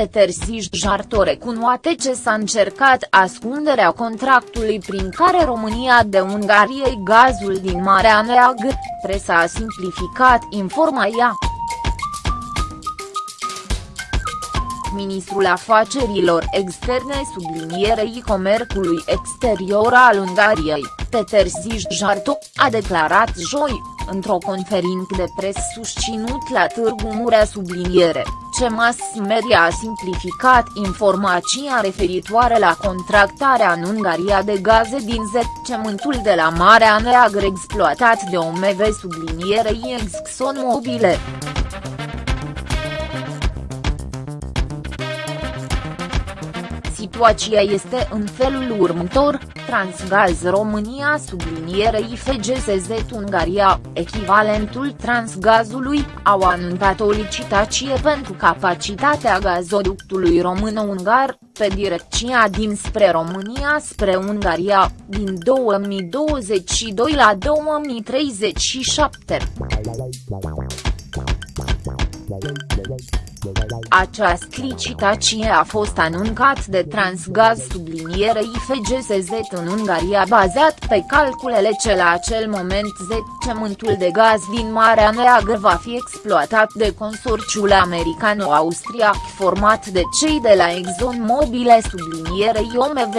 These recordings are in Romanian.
Peter Sijjarto recunoate ce s-a încercat ascunderea contractului prin care România de Ungariei gazul din Marea Neagră, presa a simplificat informația. Ministrul Afacerilor Externe sublinierei comerțului exterior al Ungariei, Peter Sijjarto, a declarat joi, într-o conferință de pres susținut la Târgu Murea subliniere, ce mass media a simplificat informația referitoare la contractarea în Ungaria de gaze din zecământul de la Marea Neagră exploatat de OMV sublinierei ExxonMobile. Situația este în felul următor, Transgaz România sublinierei FGSZ Ungaria, echivalentul Transgazului, au anunțat o licitație pentru capacitatea gazoductului român-ungar, pe direcția dinspre România spre Ungaria, din 2022 la 2037. Această licitație a fost anuncat de Transgaz sublinierei FGSZ în Ungaria bazat pe calculele ce la acel moment zecământul de gaz din Marea Neagră va fi exploatat de consorțiul americano-austriac format de cei de la ExxonMobil sublinierei OMV.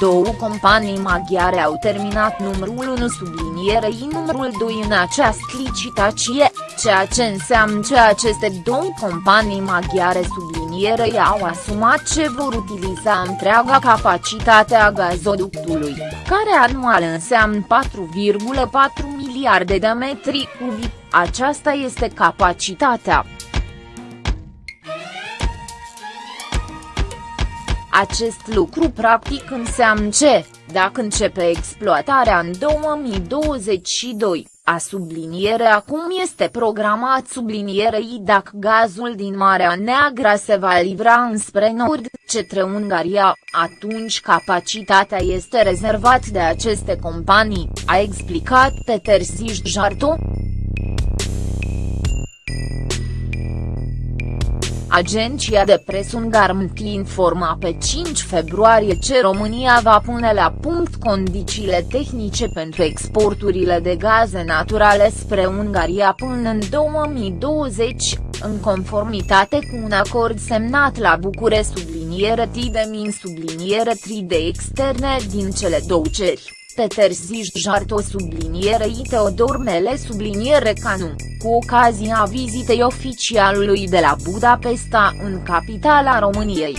Două companii maghiare au terminat numărul 1 sublinierei numărul 2 în această licitație, ceea ce înseamnă că aceste două companii maghiare sublinierei au asumat ce vor utiliza întreaga capacitate a gazoductului, care anual înseamnă 4,4 miliarde de metri cubi, aceasta este capacitatea. Acest lucru practic înseamnă ce, dacă începe exploatarea în 2022, a subliniere acum este programat sublinierei dacă gazul din Marea Neagră se va livra înspre nord, cetre Ungaria, atunci capacitatea este rezervat de aceste companii, a explicat Peter Sijjarto. Agenția de presă Ungarmt informa pe 5 februarie ce România va pune la punct condițiile tehnice pentru exporturile de gaze naturale spre Ungaria până în 2020, în conformitate cu un acord semnat la Bucure subliniere T de min subliniere 3 de externe din cele două ceri. Peter Sijjarto sublinierei Teodor Mele subliniere Canu, cu ocazia vizitei oficialului de la Budapesta în capitala României.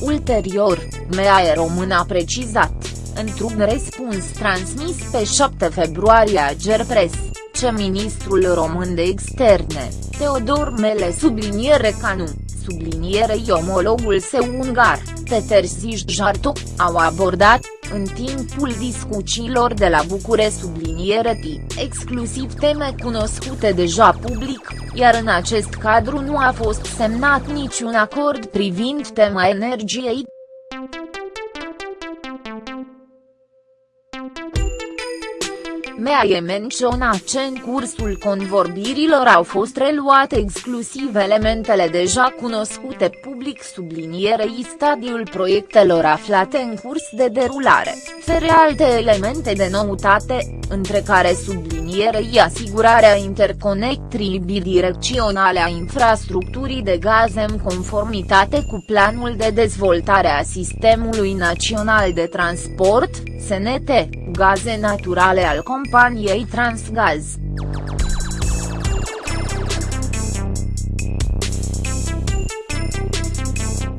Ulterior, MEAE Român a precizat, într-un răspuns transmis pe 7 februarie a Gerpres, ce ministrul român de externe, Teodor Mele subliniere Canu, sublinierei omologul său ungar, Peter Sijjarto, au abordat, în timpul discuțiilor de la Bucure subliniere T, exclusiv teme cunoscute deja public, iar în acest cadru nu a fost semnat niciun acord privind tema energiei, Mea e menționat ce în cursul convorbirilor au fost reluate exclusiv elementele deja cunoscute public sublinierei stadiul proiectelor aflate în curs de derulare, fere alte elemente de noutate, între care sublinierei asigurarea interconectrii bidirecționale a infrastructurii de gaze în conformitate cu planul de dezvoltare a Sistemului Național de Transport, SNT, gaze naturale al companiei Transgaz.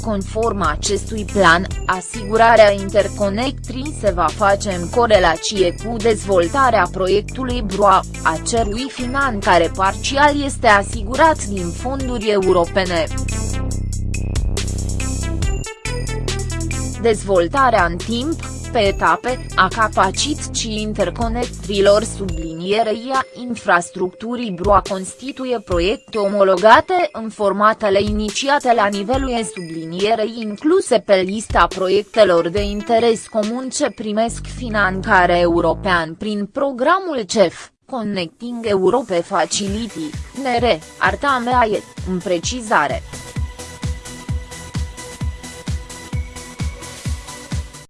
Conform acestui plan, asigurarea interconectrii se va face în corelație cu dezvoltarea proiectului BROA, a cerui finanțare parțial este asigurat din fonduri europene. Dezvoltarea în timp, pe etape, a capacității interconectrilor sublinierei a infrastructurii BRUA constituie proiecte omologate în formatele inițiate la nivelul e sublinierei incluse pe lista proiectelor de interes comun ce primesc finanțare european prin programul CEF. Connecting Europe Facility, NR, Arta Mea în precizare.